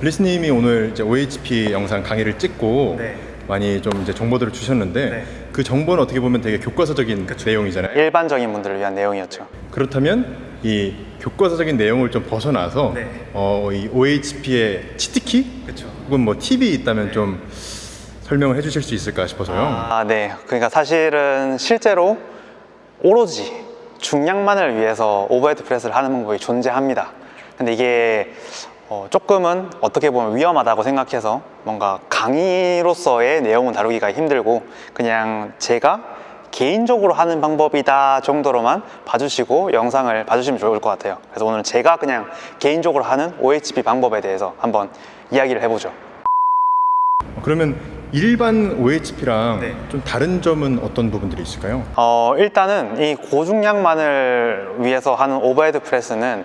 블리스님이 오늘 이제 OHP 영상 강의를 찍고 네. 많이 좀 이제 정보들을 주셨는데 네. 그 정보는 어떻게 보면 되게 교과서적인 내용이잖아요. 일반적인 분들을 위한 내용이었죠. 그렇다면 이 교과서적인 내용을 좀 벗어나서 네. 어, 이 OHP의 cheat key 그렇죠. 혹은 뭐 팁이 있다면 좀 설명을 해주실 수 있을까 싶어서요. 아, 네. 그러니까 사실은 실제로 오로지 중량만을 위해서 overhead press를 하는 방법이 존재합니다. 근데 이게 어, 조금은 어떻게 보면 위험하다고 생각해서 뭔가 강의로서의 내용은 다루기가 힘들고 그냥 제가 개인적으로 하는 방법이다 정도로만 봐주시고 영상을 봐주시면 좋을 것 같아요. 그래서 오늘 제가 그냥 개인적으로 하는 OHP 방법에 대해서 한번 이야기를 해보죠. 어, 그러면 일반 OHP랑 네. 좀 다른 점은 어떤 부분들이 있을까요? 어, 일단은 이 고중량만을 위해서 하는 overhead press는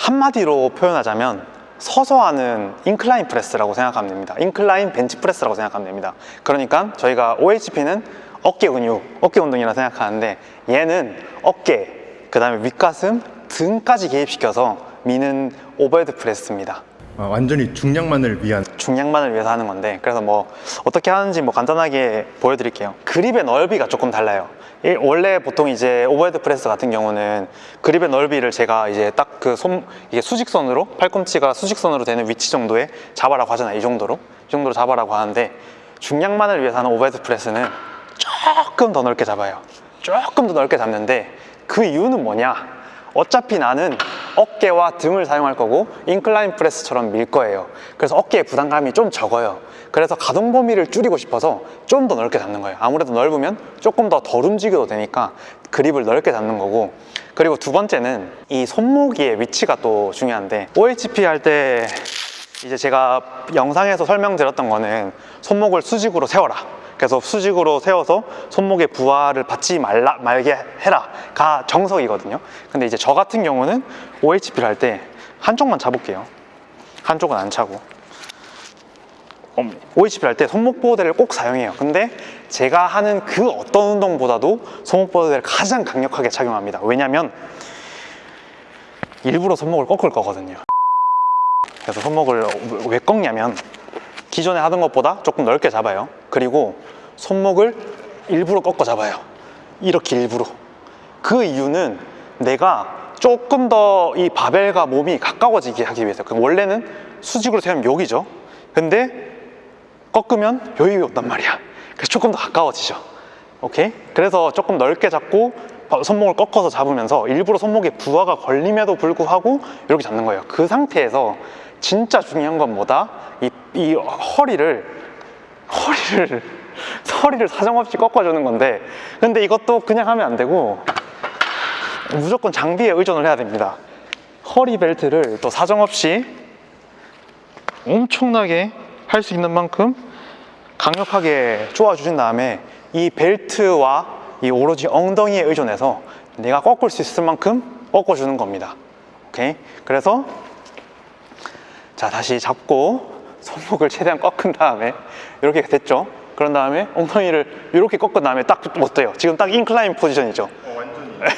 한마디로 표현하자면 서서 하는 incline press라고 생각하면 됩니다. incline bench press라고 생각하면 됩니다. 그러니까 저희가 OHP는 어깨 근육, 어깨 운동이라 생각하는데 얘는 어깨, 그 다음에 윗가슴, 등까지 개입시켜서 미는 overhead press입니다. 아, 완전히 중량만을 위한 중량만을 위해서 하는 건데 그래서 뭐 어떻게 하는지 뭐 간단하게 보여드릴게요 그립의 넓이가 조금 달라요 이- 원래 보통 이제 overhead press 같은 경우는 그립의 넓이를 제가 이제 딱 그 손 이게 수직선으로 팔꿈치가 수직선으로 되는 위치 정도에 잡아라고 하잖아요. 이 정도로. 이 정도로 잡아라고 하는데 중량만을 위해서 하는 overhead press는 조금 더 넓게 잡아요. 조금 더 넓게 잡는데 그 이유는 뭐냐? 어차피 나는 어깨와 등을 사용할 거고 incline press처럼 밀 거예요. 그래서 어깨에 부담감이 좀 적어요 그래서 가동 범위를 줄이고 싶어서 좀 더 넓게 잡는 거예요. 아무래도 넓으면 조금 더 덜 움직여도 되니까 그립을 넓게 잡는 거고. 그리고 두 번째는 이 손목의 위치가 또 중요한데 OHP 할 때 이제 제가 영상에서 설명드렸던 거는 손목을 수직으로 세워라. 그래서 수직으로 세워서 손목에 부하를 받지 말라, 말게 해라 가 정석이거든요. 근데 이제 저 같은 경우는 OHP를 할 때 한쪽만 잡을게요. 한쪽은 안 차고 OHP를 할때 손목 보호대를 꼭 사용해요. 근데 제가 하는 그 어떤 운동보다도 손목 보호대를 가장 강력하게 착용합니다. 왜냐면 일부러 손목을 꺾을 거거든요. 그래서 손목을 왜 꺾냐면 기존에 하던 것보다 조금 넓게 잡아요. 그리고 손목을 일부러 꺾어 잡아요. 이렇게 일부러. 그 이유는 내가 조금 더 이 바벨과 몸이 가까워지게 하기 위해서. 그 원래는 수직으로 세우면 여기죠. 근데 꺾으면 여기 온단 말이야 그래서 조금 더 가까워지죠 오케이? 그래서 조금 넓게 잡고 손목을 꺾어서 잡으면서 일부러 손목에 부하가 걸림에도 불구하고 이렇게 잡는 거예요 그 상태에서 진짜 중요한 건 뭐다? 이, 이 허리를 허리를 허리를 사정없이 꺾어주는 건데 근데 이것도 그냥 하면 안 되고 무조건 장비에 의존을 해야 됩니다 허리 벨트를 또 사정없이 엄청나게 할 수 있는 만큼 강력하게 쪼아 주신 다음에 이 벨트와 이 오로지 엉덩이에 의존해서 내가 꺾을 수 있을 만큼 꺾어 주는 겁니다. 오케이? 그래서 자 다시 잡고 손목을 최대한 꺾은 다음에 이렇게 됐죠? 그런 다음에 엉덩이를 이렇게 꺾은 다음에 딱 어때요? 지금 딱 인클라인 포지션이죠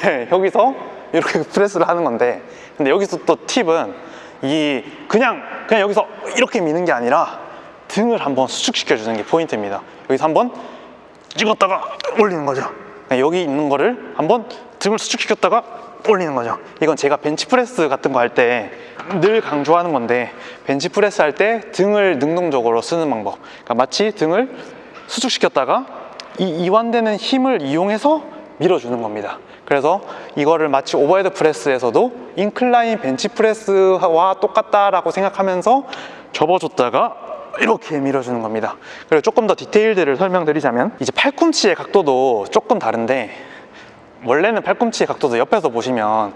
네, 여기서 이렇게 프레스를 하는 건데 근데 여기서 또 팁은 이 그냥 그냥 여기서 이렇게 미는 게 아니라 등을 한번 수축시켜 주는 게 포인트입니다. 여기서 한번 찍었다가 올리는 거죠. 그냥 여기 있는 거를 한번 등을 수축시켰다가 올리는 거죠. 이건 제가 벤치프레스 같은 거 할 때 늘 강조하는 건데 벤치프레스 할 때 등을 능동적으로 쓰는 방법. 그러니까 마치 등을 수축시켰다가 이 이완되는 힘을 이용해서 밀어주는 겁니다. 그래서 이거를 마치 overhead press에서도 incline bench press와 똑같다라고 생각하면서 접어줬다가 이렇게 밀어주는 겁니다. 그리고 조금 더 디테일들을 설명드리자면 이제 팔꿈치의 각도도 조금 다른데 원래는 팔꿈치의 각도도 옆에서 보시면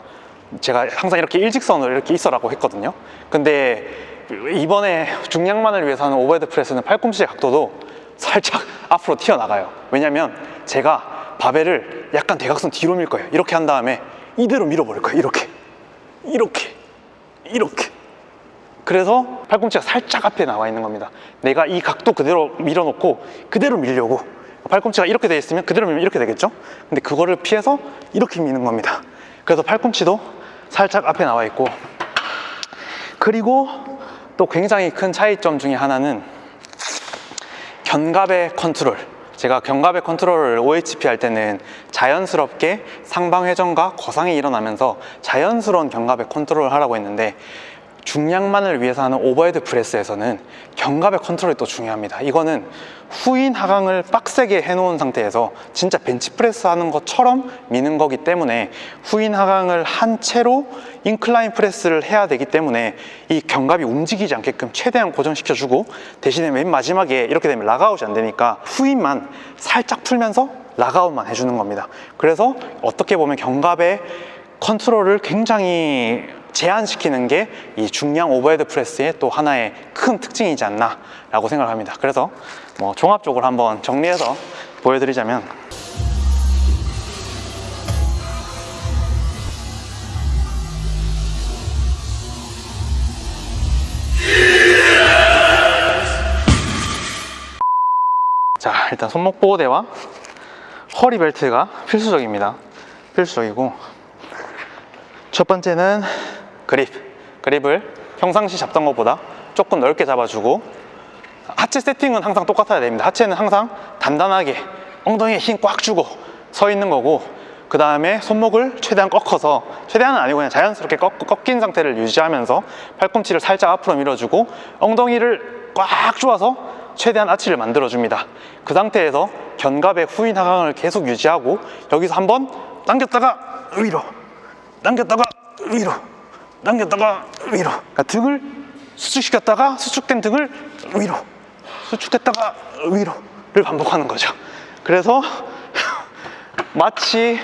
제가 항상 이렇게 일직선으로 이렇게 있어라고 했거든요. 근데 이번에 중량만을 위해서 하는 overhead press는 팔꿈치의 각도도 살짝 앞으로 튀어나가요. 왜냐면 제가 바벨을 약간 대각선 뒤로 밀 거예요. 이렇게 한 다음에 이대로 밀어버릴 거예요. 이렇게. 이렇게. 이렇게 그래서 팔꿈치가 살짝 앞에 나와 있는 겁니다. 내가 이 각도 그대로 밀어놓고 그대로 밀려고. 팔꿈치가 이렇게 돼 있으면 그대로 밀면 이렇게 되겠죠? 근데 그거를 피해서 이렇게 미는 겁니다. 그래서 팔꿈치도 살짝 앞에 나와 있고. 그리고 또 굉장히 큰 차이점 중에 하나는 견갑의 컨트롤. 제가 견갑의 컨트롤을 OHP 할 때는 자연스럽게 상방회전과 거상이 일어나면서 자연스러운 견갑의 컨트롤을 하라고 했는데 중량만을 위해서 하는 overhead press에서는 견갑의 컨트롤이 또 중요합니다. 이거는 후인 하강을 빡세게 해놓은 상태에서 진짜 벤치프레스 하는 것처럼 미는 거기 때문에 후인 하강을 한 채로 incline press를 해야 되기 때문에 이 견갑이 움직이지 않게끔 최대한 고정시켜주고 대신에 맨 마지막에 이렇게 되면 lockout이 안 되니까 후인만 살짝 풀면서 lockout만 해주는 겁니다. 그래서 어떻게 보면 견갑의 컨트롤을 굉장히 제한시키는 게 이 중량 overhead press의 또 하나의 큰 특징이지 않나 라고 생각합니다. 그래서 뭐 종합적으로 한번 정리해서 보여드리자면 자 일단 손목 보호대와 허리 벨트가 필수적입니다. 필수적이고 첫 번째는 그립 그립을 평상시 잡던 것보다 조금 넓게 잡아주고 하체 세팅은 항상 똑같아야 됩니다. 하체는 항상 단단하게 엉덩이에 힘 꽉 주고 서 있는 거고 그 다음에 손목을 최대한 꺾어서 최대한은 아니고 그냥 자연스럽게 꺾, 꺾인 상태를 유지하면서 팔꿈치를 살짝 앞으로 밀어주고 엉덩이를 꽉 조아서 최대한 아치를 만들어줍니다. 그 상태에서 견갑의 후인 하강을 계속 유지하고 여기서 한번 당겼다가 위로 당겼다가 위로 당겼다가 위로. 그러니까 등을 수축시켰다가 수축된 등을 위로. 수축했다가 위로를 반복하는 거죠. 그래서 마치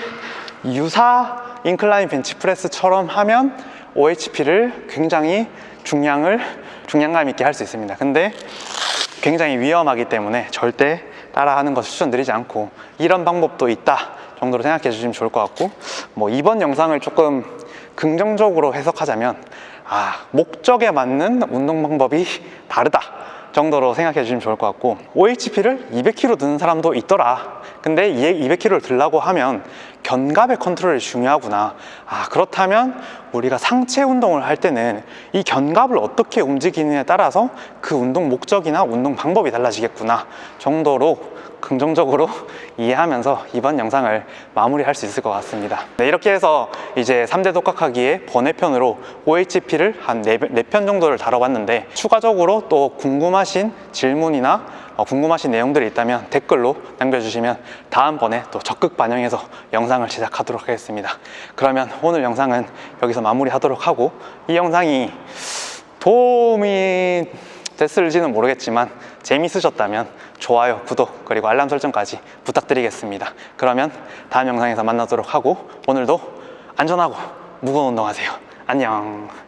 유사 인클라인 벤치프레스처럼 하면 OHP를 굉장히 중량을 중량감 있게 할 수 있습니다. 근데 굉장히 위험하기 때문에 절대 따라하는 것을 추천드리지 않고 이런 방법도 있다 정도로 생각해 주시면 좋을 것 같고 뭐 이번 영상을 조금 긍정적으로 해석하자면 아 목적에 맞는 운동 방법이 다르다 정도로 생각해 주시면 좋을 것 같고 OHP를 200kg 드는 사람도 있더라. 근데 200kg를 들라고 하면 견갑의 컨트롤이 중요하구나. 아 그렇다면 우리가 상체 운동을 할 때는 이 견갑을 어떻게 움직이느냐에 따라서 그 운동 목적이나 운동 방법이 달라지겠구나 정도로 긍정적으로 이해하면서 이번 영상을 마무리할 수 있을 것 같습니다. 네, 이렇게 해서 이제 3대 독학하기의 번외편으로 OHP를 한 4편 정도를 다뤄봤는데 추가적으로 또 궁금하신 질문이나 어, 궁금하신 내용들이 있다면 댓글로 남겨주시면 다음번에 또 적극 반영해서 영상 을 제작하도록 하겠습니다. 그러면 오늘 영상은 여기서 마무리하도록 하고 이 영상이 도움이 됐을지는 모르겠지만 재밌으셨다면 좋아요, 구독, 그리고 알람 설정까지 부탁드리겠습니다. 그러면 다음 영상에서 만나도록 하고 오늘도 안전하고 무거운 운동하세요. 안녕